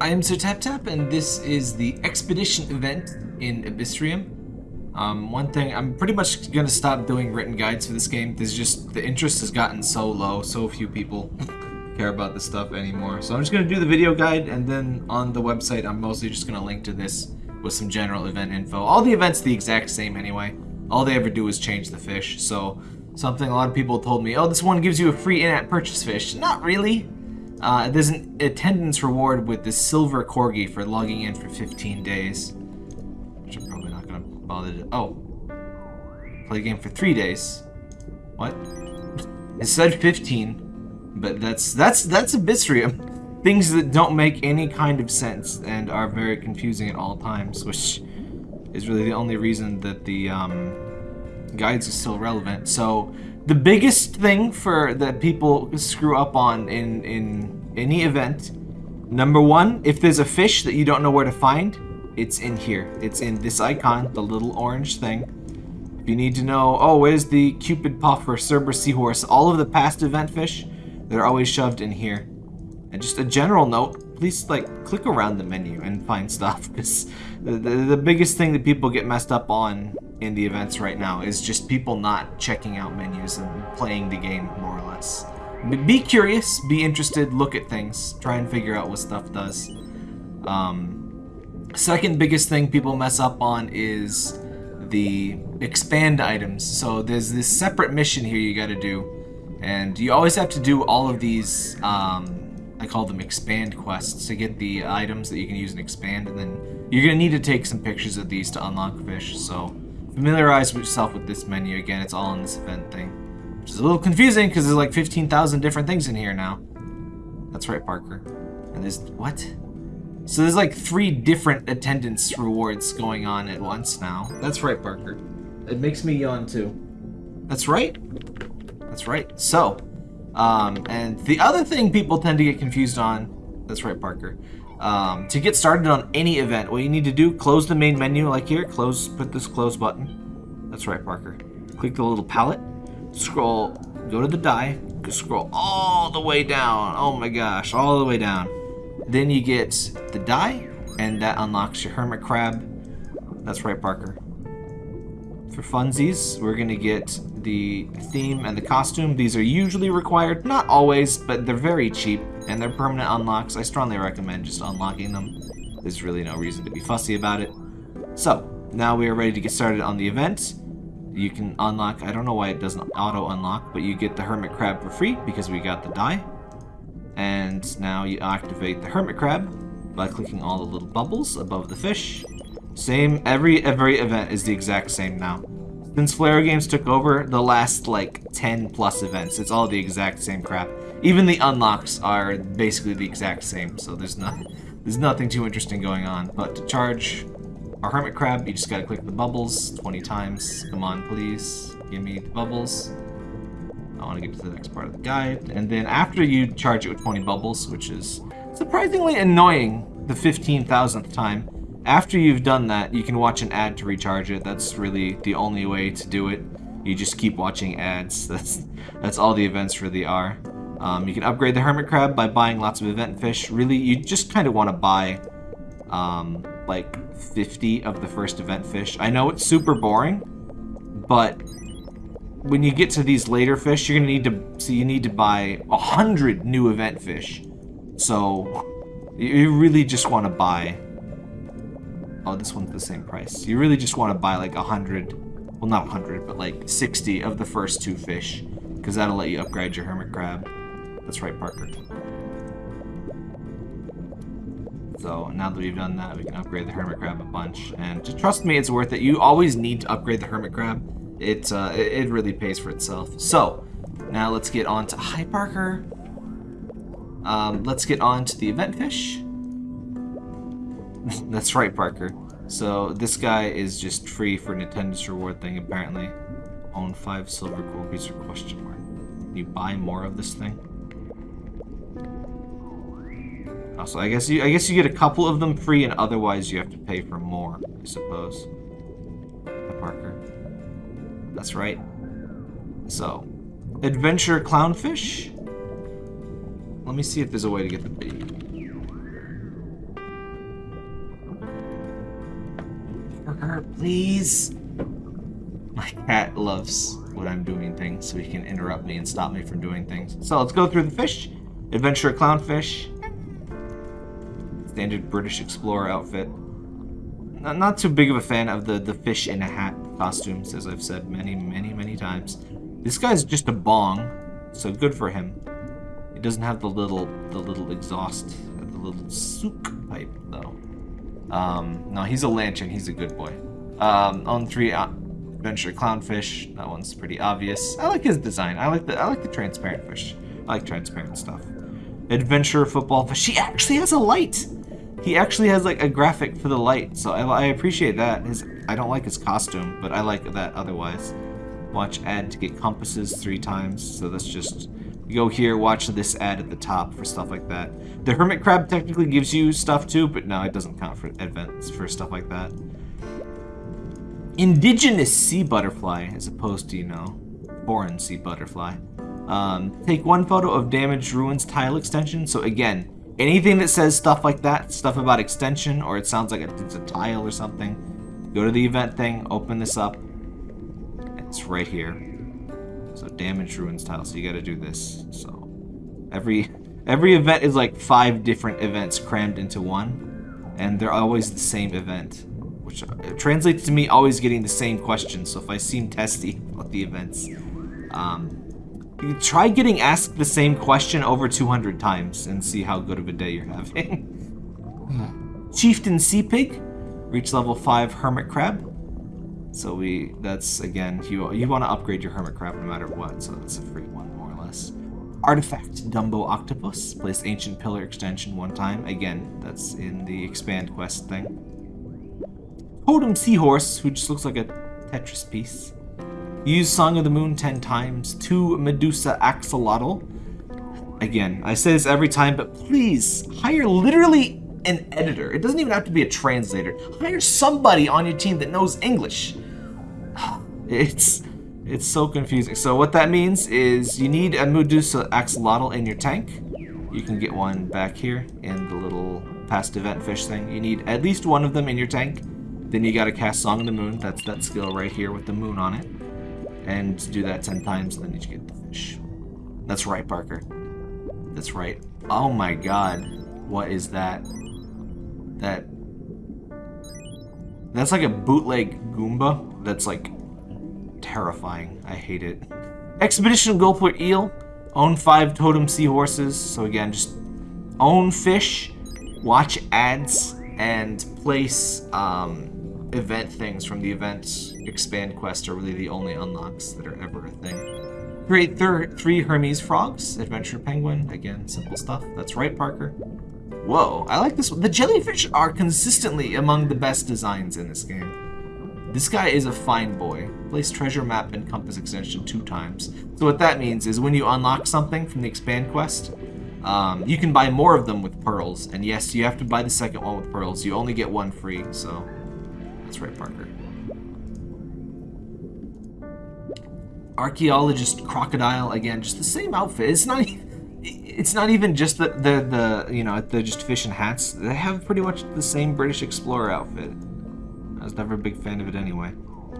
I am Sir Tap Tap, and this is the expedition event in Abyssrium. Um, one thing, I'm pretty much gonna stop doing written guides for this game. There's just, the interest has gotten so low, so few people care about this stuff anymore. So I'm just gonna do the video guide, and then on the website, I'm mostly just gonna link to this with some general event info. All the events the exact same anyway. All they ever do is change the fish, so something a lot of people told me, oh, this one gives you a free in-app purchase fish. Not really. Uh, there's an attendance reward with the silver corgi for logging in for 15 days. Which I'm probably not gonna bother to. Oh, play the game for three days. What? It said 15, but that's that's that's Abyssrium. Things that don't make any kind of sense and are very confusing at all times, which is really the only reason that the um, guides are still relevant. So the biggest thing for that people screw up on in in any event, number one, if there's a fish that you don't know where to find, it's in here. It's in this icon, the little orange thing. If you need to know, oh, where's the Cupid Puff or Cerberus Seahorse, all of the past event fish, they're always shoved in here. And just a general note, please like click around the menu and find stuff because the, the, the biggest thing that people get messed up on in the events right now is just people not checking out menus and playing the game more or less. Be curious, be interested, look at things, try and figure out what stuff does. Um, second biggest thing people mess up on is the expand items. So there's this separate mission here you gotta do. And you always have to do all of these, um, I call them expand quests, to get the items that you can use and expand. And then you're gonna need to take some pictures of these to unlock fish. So familiarize yourself with this menu. Again, it's all in this event thing. Which is a little confusing because there's like 15,000 different things in here now. That's right, Parker. And there's... what? So there's like three different attendance rewards going on at once now. That's right, Parker. It makes me yawn too. That's right. That's right. So, um, and the other thing people tend to get confused on, that's right, Parker, um, to get started on any event, what you need to do, close the main menu like here, close, put this close button. That's right, Parker. Click the little palette, scroll, go to the die, scroll all the way down. Oh my gosh, all the way down. Then you get the die, and that unlocks your hermit crab. That's right, Parker. For funsies, we're gonna get the theme and the costume. These are usually required, not always, but they're very cheap and they're permanent unlocks. I strongly recommend just unlocking them. There's really no reason to be fussy about it. So, now we are ready to get started on the event. You can unlock, I don't know why it doesn't auto-unlock, but you get the Hermit Crab for free because we got the die. And now you activate the Hermit Crab by clicking all the little bubbles above the fish. Same, every every event is the exact same now. Since Flare Games took over, the last, like, 10 plus events, it's all the exact same crap. Even the unlocks are basically the exact same, so there's, not, there's nothing too interesting going on. But to charge our Hermit Crab, you just gotta click the bubbles 20 times. Come on, please. Give me the bubbles. I want to get to the next part of the guide. And then after you charge it with 20 bubbles, which is surprisingly annoying the 15,000th time, after you've done that, you can watch an ad to recharge it. That's really the only way to do it. You just keep watching ads. That's that's all the events really are. Um, you can upgrade the Hermit Crab by buying lots of event fish. Really, you just kind of want to buy um, like 50 of the first event fish. I know it's super boring, but when you get to these later fish, you're gonna need to so you need to buy a hundred new event fish. So you really just want to buy Oh, this one's the same price. You really just want to buy like a hundred, well not a hundred, but like 60 of the first two fish, because that'll let you upgrade your hermit crab. That's right, Parker. So now that we've done that, we can upgrade the hermit crab a bunch. And just trust me, it's worth it. You always need to upgrade the hermit crab. It, uh, it really pays for itself. So now let's get on to, hi Parker. Um, let's get on to the event fish. That's right, Parker. So this guy is just free for Nintendo's reward thing, apparently. Own five silver corgis or question mark. You buy more of this thing? Also, I guess you I guess you get a couple of them free, and otherwise you have to pay for more, I suppose. Parker. That's right. So, adventure clownfish. Let me see if there's a way to get the. Please. My cat loves when I'm doing things, so he can interrupt me and stop me from doing things. So let's go through the fish. Adventure clownfish. Standard British explorer outfit. Not, not too big of a fan of the, the fish in a hat costumes, as I've said many, many, many times. This guy's just a bong, so good for him. He doesn't have the little the little exhaust, the little souk pipe though. Um, no, he's a lantern. He's a good boy. Um, on three, uh, adventure clownfish. That one's pretty obvious. I like his design. I like the I like the transparent fish. I like transparent stuff. Adventure football fish. He actually has a light. He actually has like a graphic for the light, so I, I appreciate that. His I don't like his costume, but I like that otherwise. Watch ad to get compasses three times. So that's just go here, watch this ad at the top for stuff like that. The hermit crab technically gives you stuff too, but no, it doesn't count for events for stuff like that. Indigenous sea butterfly, as opposed to, you know, foreign sea butterfly. Um, take one photo of damaged ruins tile extension. So again, anything that says stuff like that, stuff about extension, or it sounds like it's a tile or something, go to the event thing, open this up. It's right here. So damaged ruins tile. So you got to do this. So every every event is like five different events crammed into one, and they're always the same event, which translates to me always getting the same question. So if I seem testy about the events, um, try getting asked the same question over 200 times and see how good of a day you're having. Chieftain Sea Pig, reach level 5 Hermit Crab. So we, that's again, you you want to upgrade your Hermit Crab no matter what, so that's a free one more or less. Artifact Dumbo Octopus, place Ancient Pillar extension one time. Again, that's in the expand quest thing. Totem Seahorse, who just looks like a Tetris piece. Use Song of the Moon 10 times. Two Medusa Axolotl. Again, I say this every time, but please hire literally an editor. It doesn't even have to be a translator. Hire somebody on your team that knows English. It's it's so confusing. So what that means is you need a Medusa Axolotl in your tank. You can get one back here in the little past event fish thing. You need at least one of them in your tank. Then you gotta cast Song of the Moon. That's that skill right here with the moon on it. And do that 10 times, and then you get the fish. That's right, Parker. That's right. Oh my god. What is that? That... That's like a bootleg Goomba that's like terrifying. I hate it. Expedition Gulper Eel. Own five totem seahorses. So again, just own fish, watch ads, and place um, event things from the event expand quest are really the only unlocks that are ever a thing. Create three Hermes frogs, adventure penguin, again, simple stuff. That's right, Parker. Whoa, I like this one. The jellyfish are consistently among the best designs in this game. This guy is a fine boy. Place treasure map and compass extension two times. So what that means is when you unlock something from the expand quest, um, you can buy more of them with pearls. And yes, you have to buy the second one with pearls. You only get one free, so that's right, Parker. Archaeologist crocodile again, just the same outfit. It's not. It's not even just the the the you know they're just fish and hats. They have pretty much the same British explorer outfit. I was never a big fan of it anyway.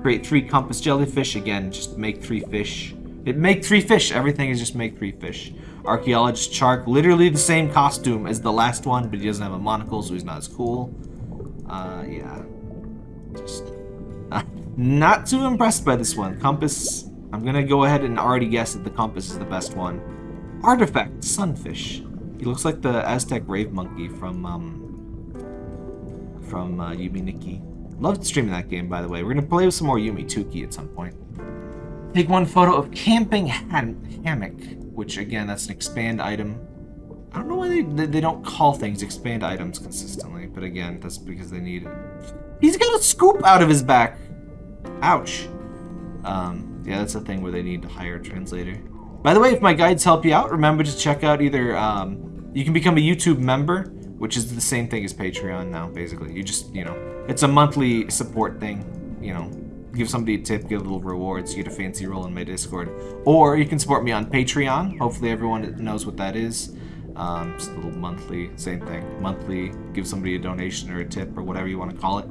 Create three compass jellyfish again. Just make three fish. It make three fish. Everything is just make three fish. Archaeologist shark, literally the same costume as the last one, but he doesn't have a monocle, so he's not as cool. Uh, yeah. Just uh, not too impressed by this one. Compass. I'm gonna go ahead and already guess that the compass is the best one. Artifact sunfish. He looks like the Aztec rave monkey from um from uh, Yume Nikki. Loved streaming that game, by the way. We're gonna play with some more Yume Nikki at some point. Take one photo of camping hammock, which again, that's an expand item. I don't know why they, they, they don't call things expand items consistently, but again, that's because they need it. He's got a scoop out of his back. Ouch. Um, yeah, that's a thing where they need to hire a translator. By the way, if my guides help you out, remember to check out either, um, you can become a YouTube member, which is the same thing as Patreon now, basically. You just, you know, it's a monthly support thing, you know, give somebody a tip, get a little rewards, you get a fancy role in my Discord. Or you can support me on Patreon. Hopefully everyone knows what that is. Um, just a little monthly, same thing. Monthly, give somebody a donation or a tip or whatever you want to call it.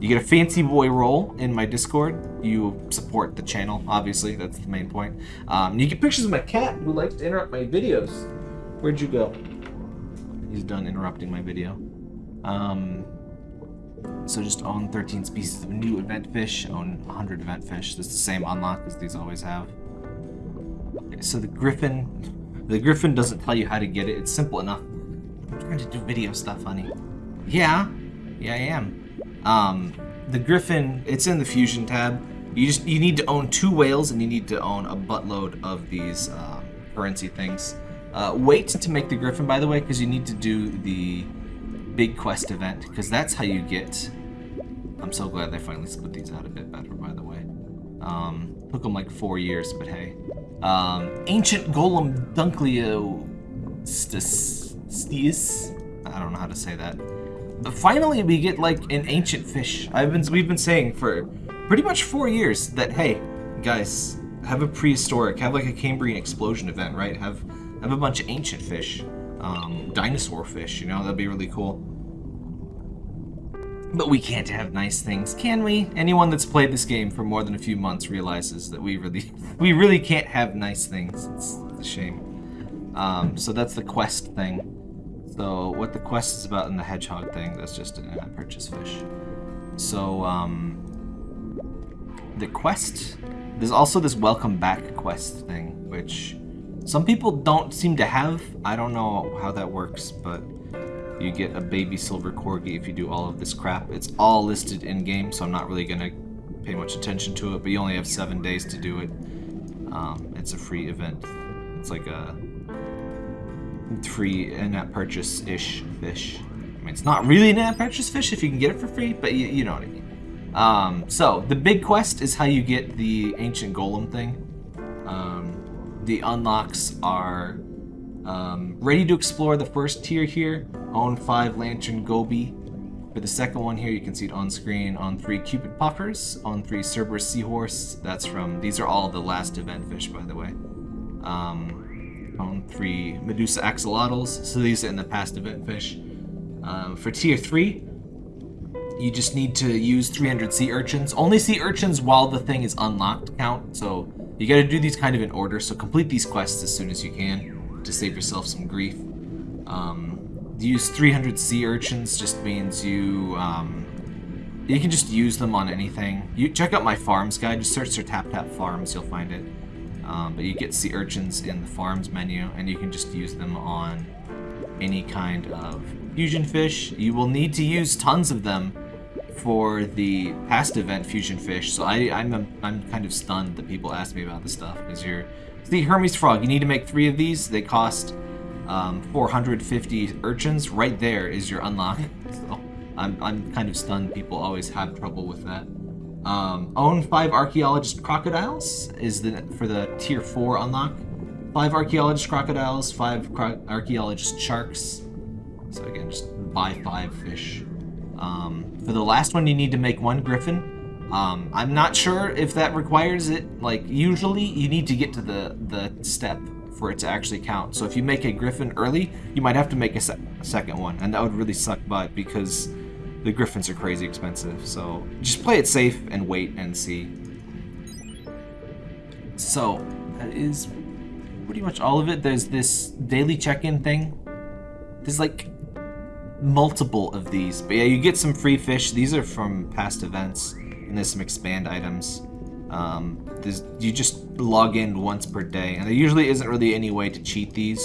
you get a fancy boy role in my Discord. You support the channel, obviously. That's the main point. Um, you get pictures of my cat who likes to interrupt my videos. Where'd you go? He's done interrupting my video. Um, so just own 13 species of new event fish, own 100 event fish. That's the same unlock as these always have. So the griffin, the griffin doesn't tell you how to get it. It's simple enough. I'm trying to do video stuff, honey. Yeah, yeah, I am. Um, the griffin, it's in the fusion tab. You just you need to own two whales and you need to own a buttload of these um, currency things. Uh, wait to make the griffin, by the way, because you need to do the big quest event, because that's how you get... I'm so glad they finally split these out a bit better, by the way. Um, took them like four years, but hey. Um, Ancient Golem Dunkleo Stius. I don't know how to say that. But finally, we get like an ancient fish. I've been we've been saying for pretty much four years that hey, guys, have a prehistoric, have like a Cambrian explosion event, right? Have have a bunch of ancient fish, um, dinosaur fish. You know that'd be really cool. But we can't have nice things, can we? Anyone that's played this game for more than a few months realizes that we really, we really can't have nice things. It's a shame. Um, so that's the quest thing. So what the quest is about in the hedgehog thing, that's just in purchase fish. So, um, the quest, there's also this welcome back quest thing, which some people don't seem to have. I don't know how that works, but you get a baby silver corgi if you do all of this crap. It's all listed in-game, so I'm not really going to pay much attention to it, but you only have seven days to do it. Um, it's a free event. It's like a free in-app purchase-ish fish. I mean, it's not really an in-app purchase fish if you can get it for free, but you, you know what I mean. Um, so, the big quest is how you get the Ancient Golem thing. Um, the unlocks are um, ready to explore the first tier here, own 5 Lantern Goby. For the second one here, you can see it on screen on 3 Cupid Puffers, on 3 Cerberus Seahorse. That's from, these are all the last event fish, by the way. Um, on 3 Medusa Axolotls, so these are in the past event fish. Um, for tier 3, you just need to use 300 sea urchins. Only sea urchins while the thing is unlocked count, so you gotta do these kind of in order, so complete these quests as soon as you can to save yourself some grief. Um, use 300 sea urchins just means you um, you can just use them on anything. You check out my farms guide. Just search for Tap Tap Farms. You'll find it. Um, but you get sea urchins in the farms menu, and you can just use them on any kind of fusion fish. You will need to use tons of them for the past event fusion fish. So I, I'm I'm kind of stunned that people ask me about this stuff because you're the Hermes Frog, you need to make three of these. They cost um, 450 urchins. Right there is your unlock. So I'm, I'm kind of stunned people always have trouble with that. Um, own five archaeologist crocodiles is the for the tier four unlock. Five archaeologist crocodiles, five cro archaeologist sharks. So again, just buy five fish. Um, for the last one, you need to make one griffin. Um, I'm not sure if that requires it. Like, usually you need to get to the, the step for it to actually count. So if you make a griffin early, you might have to make a, se a second one, and that would really suck butt because the griffins are crazy expensive. So just play it safe and wait and see. So that is pretty much all of it. There's this daily check-in thing. There's like multiple of these. But yeah, you get some free fish. These are from past events and there's some expand items. Um, you just log in once per day, and there usually isn't really any way to cheat these.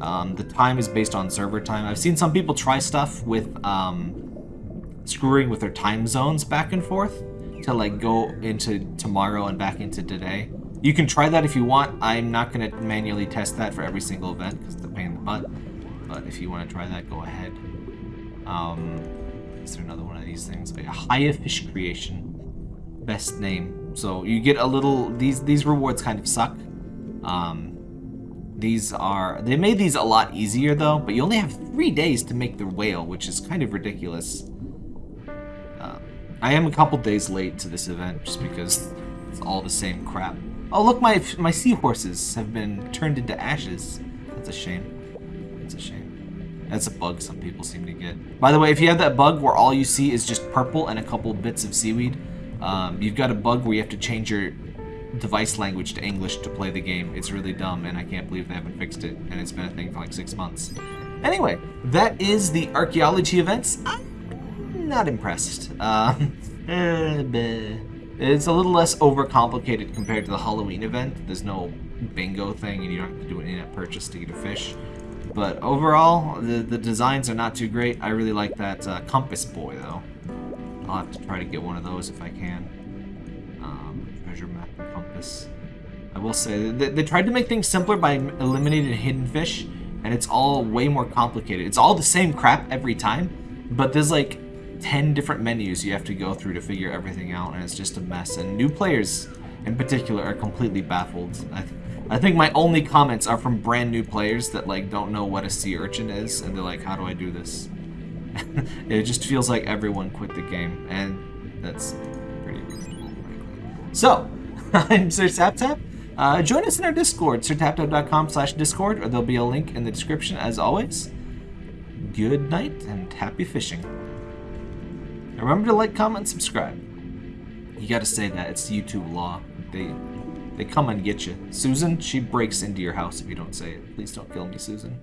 Um, the time is based on server time. I've seen some people try stuff with um, screwing with their time zones back and forth to like go into tomorrow and back into today. You can try that if you want. I'm not going to manually test that for every single event because it's a pain in the butt. But if you want to try that, go ahead. Um, is there another one of these things? Oh, yeah, Haya Fish Creation best name. So you get a little, these, these rewards kind of suck. Um, these are, they made these a lot easier though, but you only have three days to make the whale, which is kind of ridiculous. Uh, I am a couple days late to this event just because it's all the same crap. Oh look, my my seahorses have been turned into ashes. That's a shame. That's a shame. That's a bug some people seem to get. By the way, if you have that bug where all you see is just purple and a couple bits of seaweed, um, you've got a bug where you have to change your device language to English to play the game. It's really dumb, and I can't believe they haven't fixed it, and it's been a thing for like six months. Anyway, that is the archaeology events. I'm not impressed. Um, it's a little less overcomplicated compared to the Halloween event. There's no bingo thing, and you don't have to do an in-app purchase to get a fish. But overall, the, the designs are not too great. I really like that uh, compass boy, though. I'll have to try to get one of those if I can. Um, treasure map and compass. I will say, they, they tried to make things simpler by eliminating hidden fish, and it's all way more complicated. It's all the same crap every time, but there's like 10 different menus you have to go through to figure everything out, and it's just a mess. And new players, in particular, are completely baffled. I, I think my only comments are from brand new players that like don't know what a sea urchin is, and they're like, how do I do this? it just feels like everyone quit the game, and that's pretty reasonable, frankly. So, I'm Sir TapTap. Uh, join us in our Discord, sirtaptap.com slash Discord, or there'll be a link in the description as always. Good night and happy fishing. Remember to like, comment, and subscribe. You gotta say that, it's YouTube law. They they come and get you. Susan, she breaks into your house if you don't say it. Please don't kill me, Susan.